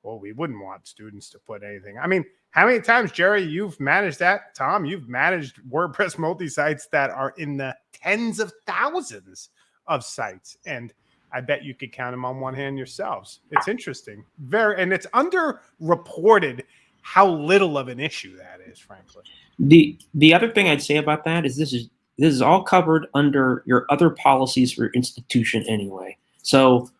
well, we wouldn't want students to put anything. I mean, how many times, Jerry, you've managed that? Tom, you've managed WordPress multi sites that are in the tens of thousands of sites. And I bet you could count them on one hand yourselves. It's interesting. Very, and it's underreported how little of an issue that is, frankly. The the other thing I'd say about that is this is this is all covered under your other policies for your institution anyway. So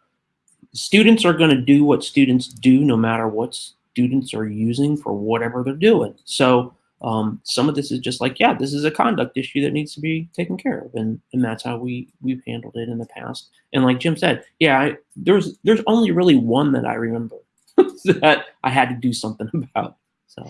students are going to do what students do no matter what students are using for whatever they're doing. So um, some of this is just like, yeah, this is a conduct issue that needs to be taken care of, and and that's how we we've handled it in the past. And like Jim said, yeah, I, there's there's only really one that I remember (laughs) that I had to do something (laughs) about. So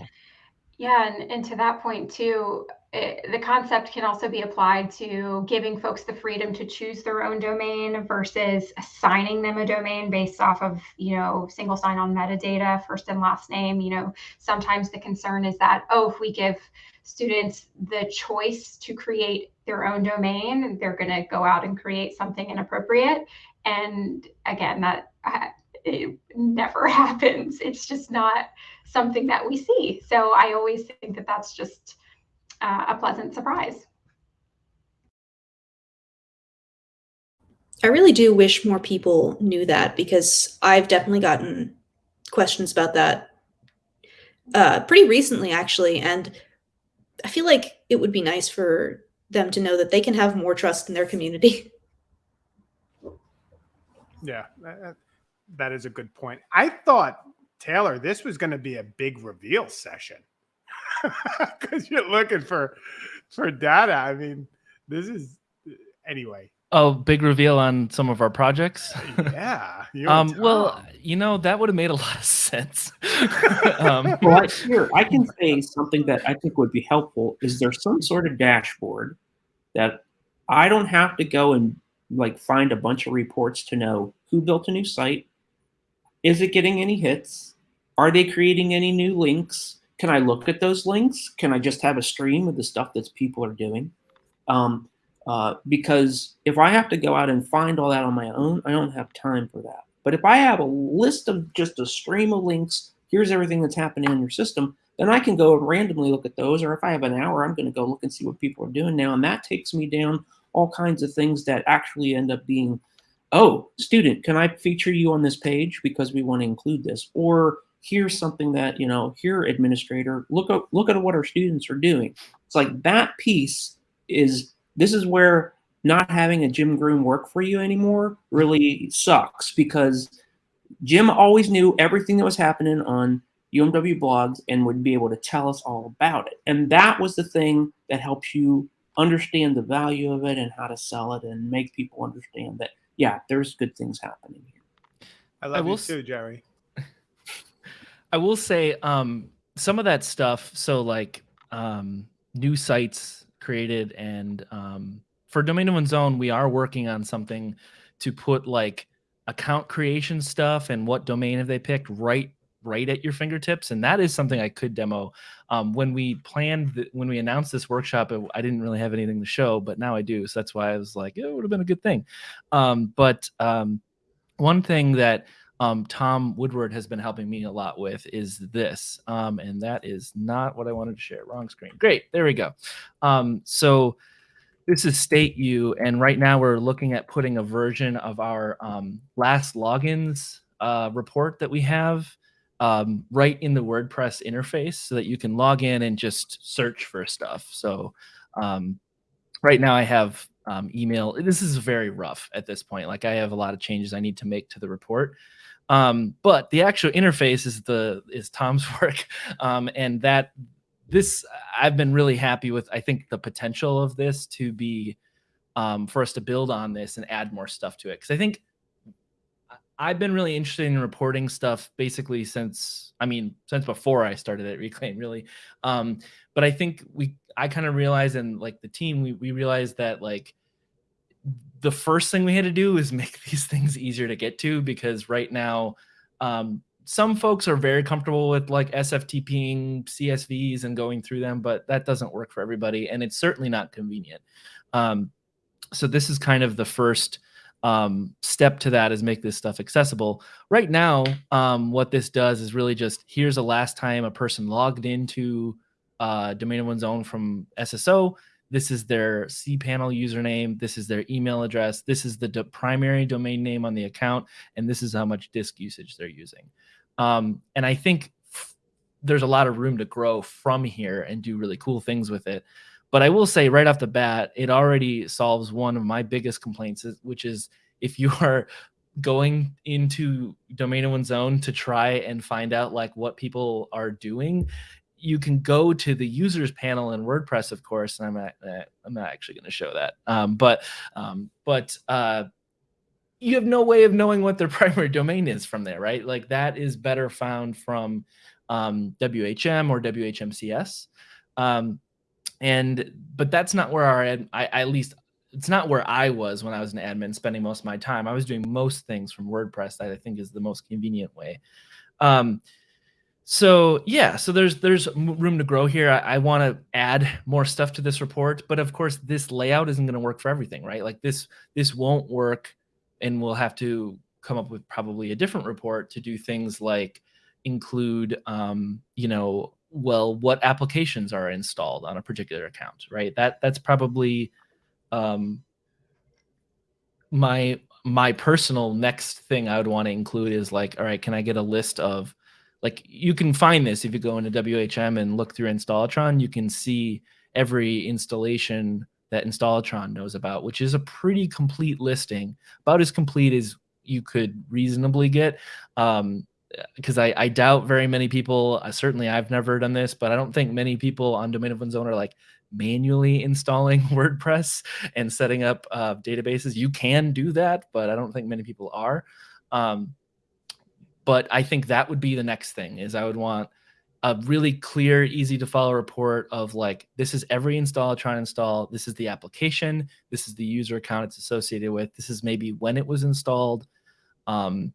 yeah, and, and to that point too, it, the concept can also be applied to giving folks the freedom to choose their own domain versus assigning them a domain based off of you know single sign-on metadata first and last name. You know sometimes the concern is that oh if we give students the choice to create their own domain they're going to go out and create something inappropriate. And again that uh, it never (laughs) happens. It's just not something that we see. So i always think that that's just uh, a pleasant surprise. I really do wish more people knew that because I've definitely gotten questions about that uh, pretty recently, actually. And I feel like it would be nice for them to know that they can have more trust in their community. (laughs) Yeah, that, that is a good point. I thought, Taylor, this was going to be a big reveal session (laughs) because you're looking for for data. I mean, this is anyway. Oh, big reveal on some of our projects. (laughs) yeah. (laughs) um. Well, you know that would have made a lot of sense. um, well, I, here I can say something that I think would be helpful. Is there some sort of dashboard that I don't have to go and like find a bunch of reports to know who built a new site? Is it getting any hits? Are they creating any new links? Can I look at those links? Can I just have a stream of the stuff that people are doing? Um, uh, because if I have to go out and find all that on my own, I don't have time for that. But if I have a list of just a stream of links, here's everything that's happening in your system, then I can go and randomly look at those. Or if I have an hour, I'm going to go look and see what people are doing now. And that takes me down all kinds of things that actually end up being, oh, student, can I feature you on this page because we want to include this? Or here's something that you know here administrator look at look at what our students are doing. It's like that piece is this is where not having a jim groom work for you anymore really sucks because jim always knew everything that was happening on umw blogs and would be able to tell us all about it. And that was the thing that helps you understand the value of it and how to sell it and make people understand that yeah there's good things happening here. I love I you too jerry I will say um, some of that stuff. So like um, new sites created, and um, for Domain of One's Own, we are working on something to put like account creation stuff and what domain have they picked right right at your fingertips and that is something i could demo um, when we planned the, when we announced this workshop it, i didn't really have anything to show but now i do so that's why i was like it would have been a good thing um, but um, one thing that um, Tom Woodward has been helping me a lot with is this. Um, and that is not what I wanted to share. Wrong screen. Great. There we go. Um, so this is StateU. And right now we're looking at putting a version of our um, last logins uh, report that we have um, right in the WordPress interface so that you can log in and just search for stuff. So um, right now I have email. This is very rough at this point. Like I have a lot of changes I need to make to the report. Um, but the actual interface is the is Tom's (laughs) work, um, and that this I've been really happy with. I think the potential of this to be um, for us to build on this and add more stuff to it because I think I've been really interested in reporting stuff basically since I mean since before I started at Reclaim really. Um, but I think we I kind of realized and like the team we we realized that like the first thing we had to do is (laughs) make these things easier to get to because right now um, some folks are very comfortable with like SFTPing CSVs and going through them, but that doesn't work for everybody, and it's certainly not convenient. Um, so this is kind of the first um, step to that is make this stuff accessible. Right now, um, what this does is really just here's the last time a person logged into uh, domain of one's own from SSO. This is their cPanel username. This is their email address. This is the primary domain name on the account, and this is how much disk usage they're using. Um, and I think there's a lot of room to grow from here and do really cool things with it. But I will say right off the bat, it already solves one of my biggest complaints, which is if you (laughs) are going into domain of one's own to try and find out like what people are doing, you can go to the users panel in WordPress, of course, and I'm not, eh, I'm not actually going to show that. Um, but um, but uh, you have no way of knowing what their (laughs) primary domain is from there, right? Like that is better found from um, WHM or WHMCS. Um, and but that's not where our ad, I, at least it's not where I was when I was an admin spending most of my time. I was doing most things from WordPress that I think is the most convenient way. Um, so yeah, so there's there's room to grow here. I, I want to add more stuff to this report, but of course this layout isn't going to work for everything, right? Like this this won't work, and we'll have to come up with probably a different report to do things like include, um, you know, well, what applications are installed on a particular account, right? That that's probably um, my my personal next thing I would want to include is like, all right, can I get a list of like you can find this if you go into WHM and look through Installatron, you can see every installation that Installatron knows about, which is a pretty complete listing, about as complete as you could reasonably get. Um, because I, I doubt very many people, uh, certainly I've never done this, but I don't think many people on Domain of One's Own are like manually installing (laughs) WordPress and setting up uh, databases. You can do that, but I don't think many people are. Um, but I think that would be the next thing is I would want a really clear, easy to follow report of like, this is every install try to install. This is the application. This is the user account it's associated with. This is maybe when it was installed. Um,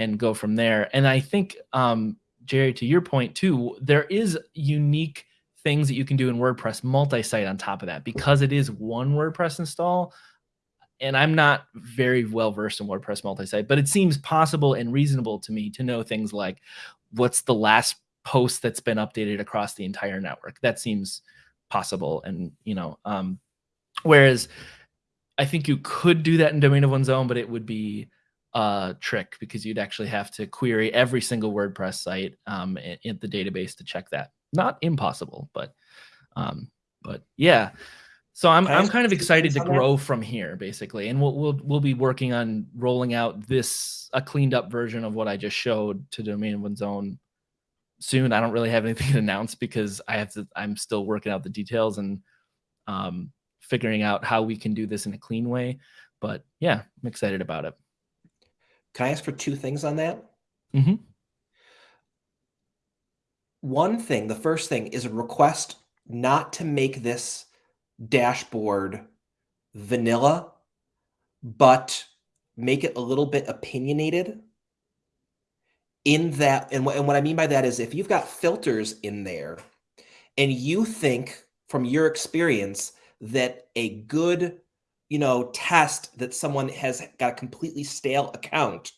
and go from there. And I think, um, Jerry, to your point too, there is unique things that you can do in WordPress multi-site on top of that because it is one WordPress install. And I'm not very well versed in WordPress multi-site, but it seems possible and reasonable to me to know things like what's the last post that's been updated across the entire network. That seems possible. And, you know, um, whereas I think you could do that in domain of one's own, but it would be a trick because you'd actually have to query every single WordPress site um, in, the database to check that. Not impossible, but um, but yeah. So I'm I'm kind of excited to grow from here, basically, and we'll we'll we'll be working on rolling out this a cleaned up version of what I just showed to Domain of One's Own soon. I don't really have anything (laughs) to announce because I have to. I'm still working out the details and um, figuring out how we can do this in a clean way. But yeah, I'm excited about it. Can I ask for two things on that? Mm-hmm. One thing, the first thing is a request not to make this dashboard vanilla, but make it a little bit opinionated in that. And what, and what I mean by that is if you've got filters in there and you think from your experience that a good you know, test that someone has got a completely stale account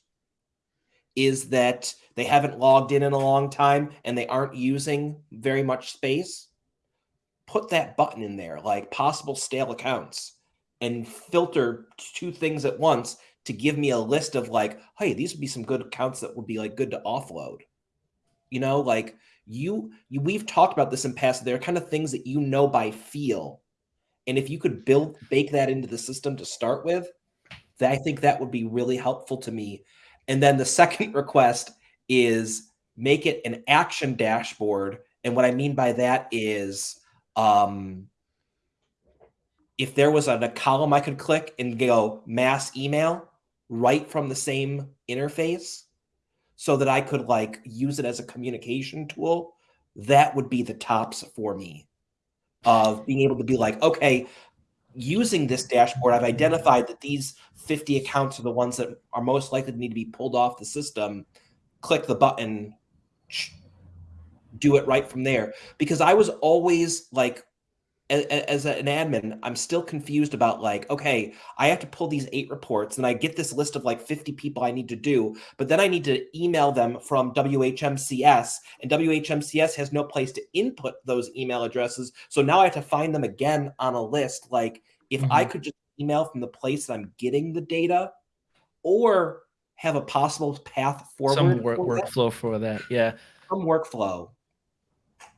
is that they haven't logged in in a long time and they aren't using very much space, put that button in there, like possible stale accounts, and filter two things at once to give me a list of like, hey, these would be some good accounts that would be like good to offload. You know, like you, you we've talked about this in past. There are kind of things that you know by feel and if you could build bake that into the system to start with, that I think that would be really helpful to me. And then the (laughs) second request is make it an action dashboard. And what I mean by that is um, if there was a, a column I could click and go mass email, right from the same interface so that I could like use it as a communication tool, that would be the tops for me of being able to be like, okay, using this dashboard, I've identified that these 50 accounts are the ones that are most likely to need to be pulled off the system. Click the button, do it right from there. Because I was always like, as, an admin, I'm still confused about like, okay, I have to pull these eight reports and I get this list of like 50 people I need to do, but then I need to email them from WHMCS and WHMCS has no place to input those email addresses. So now I have to find them again on a list. Like if mm-hmm. I could just email from the place that I'm getting the data or have a possible path forward. Some work, for workflow for that. Yeah. Some workflow.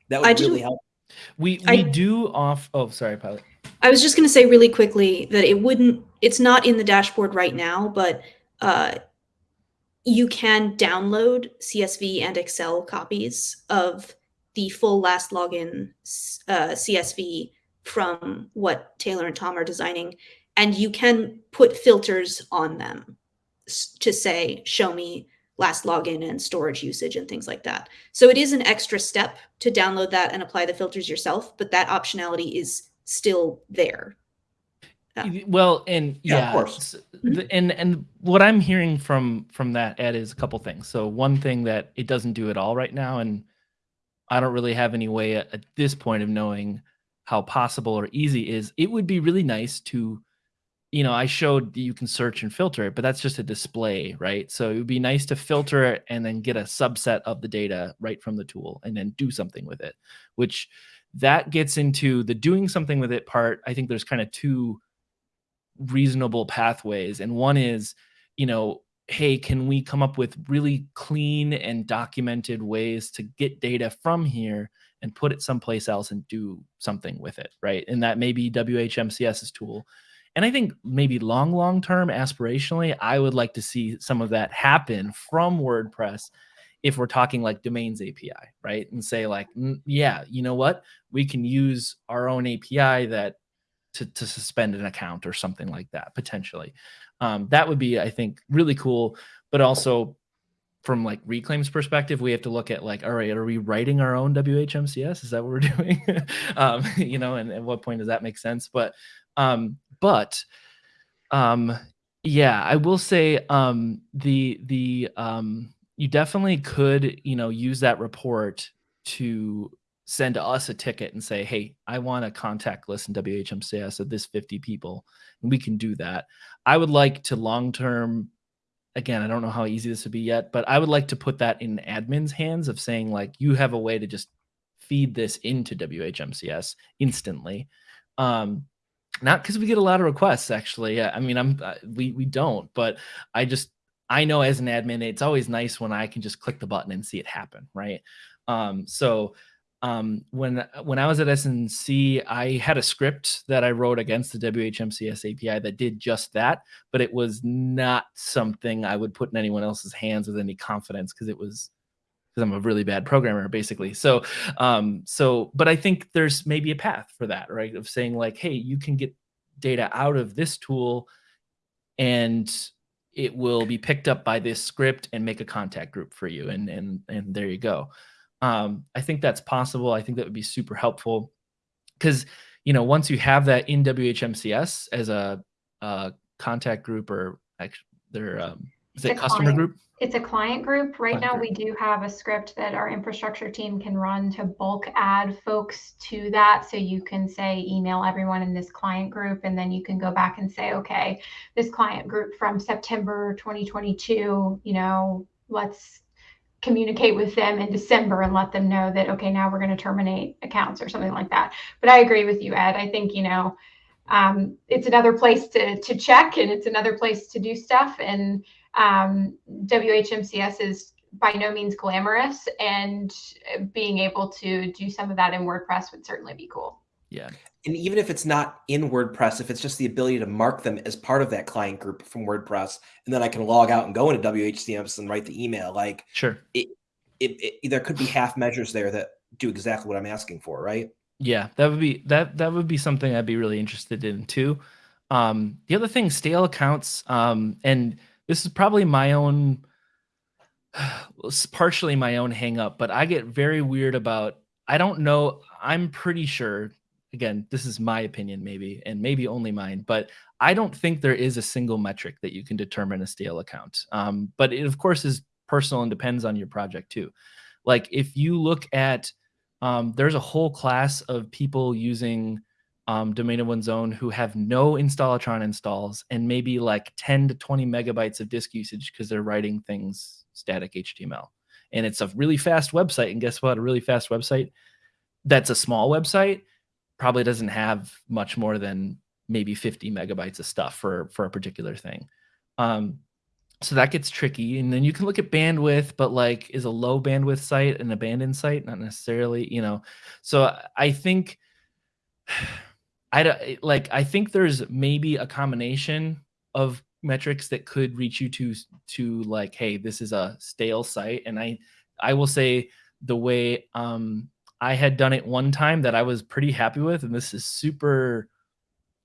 That would I really help. We we I, do off. Oh, sorry, pilot. I was just going to say really quickly that it wouldn't. It's not in the dashboard right now, but uh, you can download CSV and Excel copies of the full last login uh, CSV from what Taylor and Tom are designing, and you can put filters on them to say, "Show me last login and storage usage and things like that. So it is an extra step to download that and apply the filters yourself, but that optionality is still there. Yeah. Well, and yeah, yeah of course. Mm-hmm. And and what I'm hearing from from that Ed is a couple things. So one thing that it doesn't do at all right now, and I don't really have any way at, at this point of knowing how possible or easy is. It would be really nice to you know, I showed you can search and filter it, but that's just a display, right? So it would be nice to filter it and then get a subset of the data right from the tool and then do something with it, which that gets into the doing something with it part. I think there's kind of two reasonable pathways. And one is, you know, hey, can we come up with really clean and documented ways to get data from here and put it someplace else and do something with it, right? And that may be WHMCS's tool and I think maybe long, long term, aspirationally, I would like to see some of that happen from WordPress if we're talking like domains API, right? And say like, yeah, you know what? We can use our own API that to, to suspend an account or something like that potentially. Um, that would be, I think, really cool. But also from like Reclaim's perspective, we have to look at like, all right, are we writing our own WHMCS? Is that what we're (laughs) doing? um, (laughs) you know, and at what point does that make sense? But um, but um, yeah, I will say um, the the um, you definitely could you know use that report to send us a ticket and say, hey, I want a contact list in WHMCS of this 50 people, and we can do that. I would like to long term. Again, I don't know how easy this would be yet, but I would like to put that in admin's hands of saying like you have a way to just feed this into WHMCS instantly. Um, not because we get a lot of requests actually. I mean i'm uh, we we don't but i just i know as an admin it's always nice when i can just click the button and see it happen right? Um so um when when i was at snc i had a script that i wrote against the whmcs api that did just that but it was not something i would put in anyone else's hands with any confidence because it was because I'm a really bad programmer, basically. So, um, so, but I think there's maybe a path for that, right? Of saying like, hey, you can get data out of this tool, and it will be picked up by this script and make a contact group for you, and and and there you go. Um, I think that's possible. I think that would be super helpful because you know once you have that in WHMCS as a, a contact group or their um, is it customer client, group? It's a client group. Right client now, group. we do have a script that our infrastructure team can run to bulk add folks to that. So you can say email everyone in this client group, and then you can go back and say, okay, this client group from September 2022, you know, let's communicate with them in December and let them know that, okay, now we're going to terminate accounts or something like that. But I agree with you, Ed. I think, you know, um, it's another place to, to check and it's another place to do stuff. And um, WHMCS is by no means glamorous, and being able to do some of that in WordPress would certainly be cool. Yeah. And even if it's not in WordPress, if it's just the ability to mark them as part of that client group from WordPress, and then I can log out and go into WHCMS and write the email, like sure, it, it, it there could be half measures there that do exactly what I'm asking for, right? Yeah, that would be that that would be something I'd be really interested in too. Um, the other thing, stale accounts, um, and this is probably my own (sighs) partially my own hang up, but I get very weird about I don't know, I'm pretty sure again, this is my opinion maybe and maybe only mine, but I don't think there is a single metric that you can determine a stale account. Um, but it of course is personal and depends on your project too. Like if you look at um, there's a whole class of people using um, domain of one's own who have no installatron installs and maybe like 10 to 20 megabytes of disk usage because they're writing things static HTML. And it's a really fast website. And guess what? A really fast website that's a small website probably doesn't have much more than maybe 50 megabytes of stuff for for a particular thing. Um, so that gets tricky. And then you can look at bandwidth, but like is a low bandwidth site an abandoned site? Not necessarily, you know. So I think I like I think there's maybe a combination of metrics that could reach you to to like, hey, this is a stale site. And I I will say the way um I had done it one time that I was pretty happy with, and this is super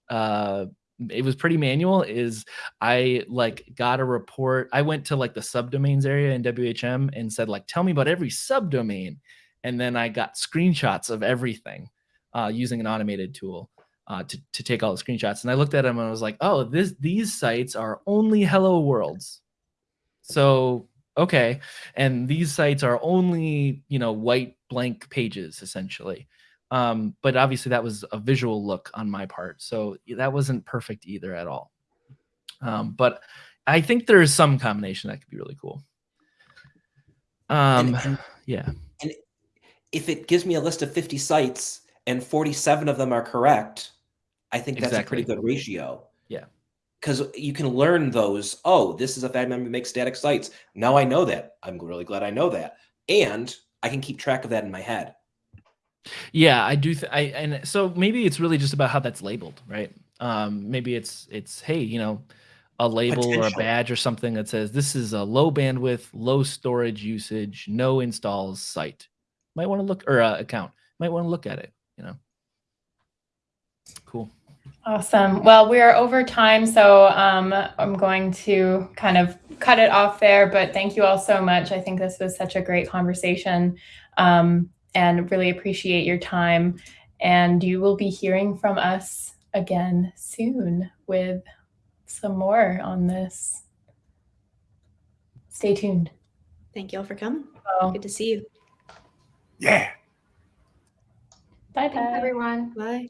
uh it was pretty manual is I like got a report. I went to like the subdomains area in WHM and said like tell me about every subdomain and then I got screenshots of everything uh, using an automated tool uh, to, to take all the screenshots. And I looked at them and I was like, oh, this these sites are only hello worlds. So okay. And these sites are only, you know, white blank pages essentially. Um, but obviously that was a visual look on my part. So that wasn't perfect either at all. Um, but I think there's some combination that could be really cool. Um, And- and- yeah. if it gives me a list of 50 sites and 47 of them are correct, I think that's a pretty good ratio. Yeah. Because you can learn those. Oh, this is a fad member who makes static sites. Now I know that. I'm really glad I know that. And I can keep track of that in my head. Yeah, I do. Th- I and so maybe it's really just about how that's labeled, right? Um, maybe it's it's hey, you know, a label or a badge or something that says this is a low bandwidth, low storage usage, no installs site. Might want to look or uh, account. Might want to look at it. You know. Cool. Awesome. Well, we are over time, so um, I'm going to kind of cut it off there. But thank you all so much. I think this was such a great conversation um, and really appreciate your time. And you will be hearing from us again soon with some more on this. Stay tuned. Thank you all for coming. So, Good to see you. Yeah. bye Thanks, bye. everyone. Bye.